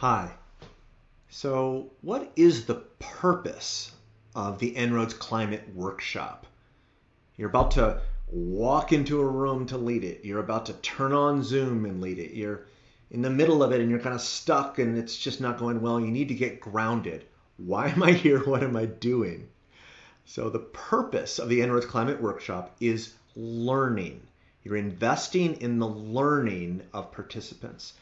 Hi. So, what is the purpose of the En-ROADS Climate Workshop? You're about to walk into a room to lead it. You're about to turn on Zoom and lead it. You're in the middle of it and you're kind of stuck and it's just not going well. You need to get grounded. Why am I here? What am I doing? So, the purpose of the En-ROADS Climate Workshop is learning. You're investing in the learning of participants.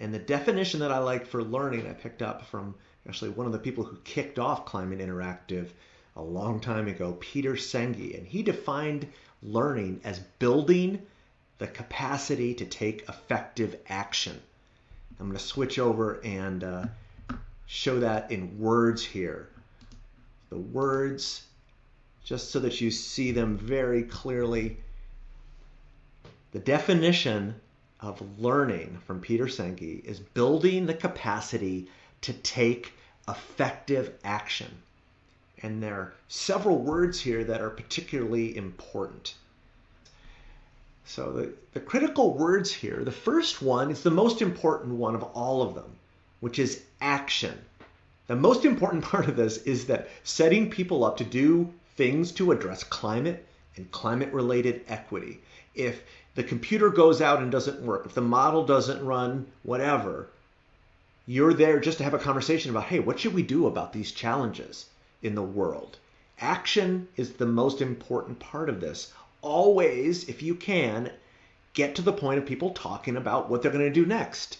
And the definition that I like for learning, I picked up from actually one of the people who kicked off Climate Interactive a long time ago, Peter Senge. And he defined learning as building the capacity to take effective action. I'm going to switch over and uh, show that in words here. The words, just so that you see them very clearly. The definition of learning from Peter Senge is building the capacity to take effective action. And there are several words here that are particularly important. So the, the critical words here, the first one is the most important one of all of them, which is action. The most important part of this is that setting people up to do things to address climate and climate related equity. If the computer goes out and doesn't work, if the model doesn't run, whatever, you're there just to have a conversation about, hey, what should we do about these challenges in the world? Action is the most important part of this. Always, if you can, get to the point of people talking about what they're going to do next.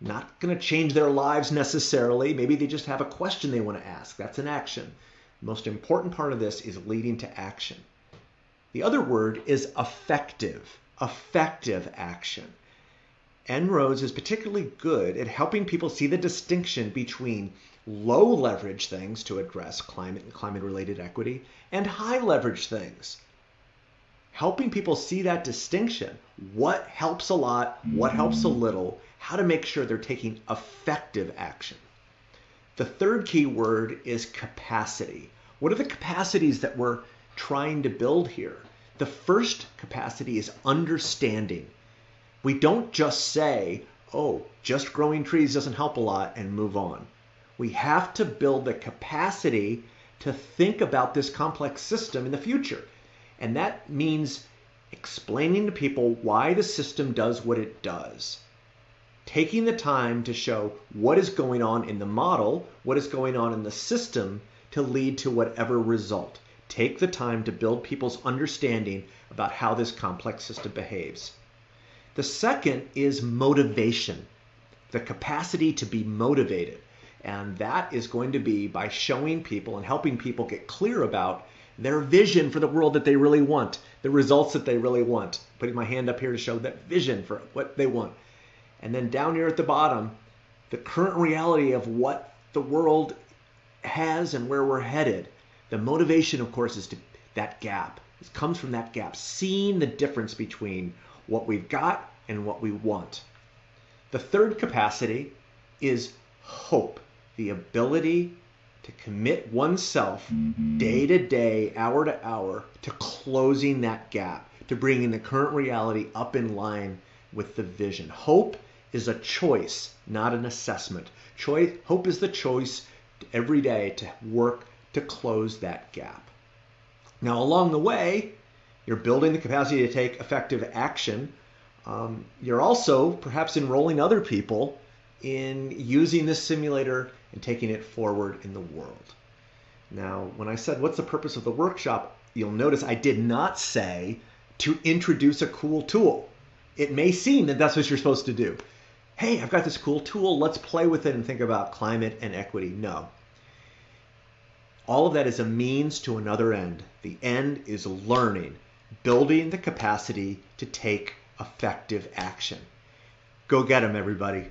Not going to change their lives necessarily. Maybe they just have a question they want to ask. That's an action. The most important part of this is leading to action. The other word is effective effective action. En-ROADS is particularly good at helping people see the distinction between low leverage things to address climate and climate related equity and high leverage things. Helping people see that distinction, what helps a lot, what helps a little, how to make sure they're taking effective action. The third key word is capacity. What are the capacities that we're trying to build here? The first capacity is understanding. We don't just say, oh, just growing trees doesn't help a lot and move on. We have to build the capacity to think about this complex system in the future. And that means explaining to people why the system does what it does. Taking the time to show what is going on in the model, what is going on in the system to lead to whatever result. Take the time to build people's understanding about how this complex system behaves. The second is motivation, the capacity to be motivated. And that is going to be by showing people and helping people get clear about their vision for the world that they really want, the results that they really want. Putting my hand up here to show that vision for what they want. And then down here at the bottom, the current reality of what the world has and where we're headed. The motivation, of course, is to that gap. It comes from that gap, seeing the difference between what we've got and what we want. The third capacity is hope, the ability to commit oneself day to day, hour to hour, to closing that gap, to bringing the current reality up in line with the vision. Hope is a choice, not an assessment. Choice, hope is the choice every day to work to close that gap. Now, along the way, you're building the capacity to take effective action. Um, you're also perhaps enrolling other people in using this simulator and taking it forward in the world. Now, when I said, what's the purpose of the workshop? You'll notice I did not say to introduce a cool tool. It may seem that that's what you're supposed to do. Hey, I've got this cool tool. Let's play with it and think about climate and equity. No, all of that is a means to another end. The end is learning, building the capacity to take effective action. Go get them, everybody.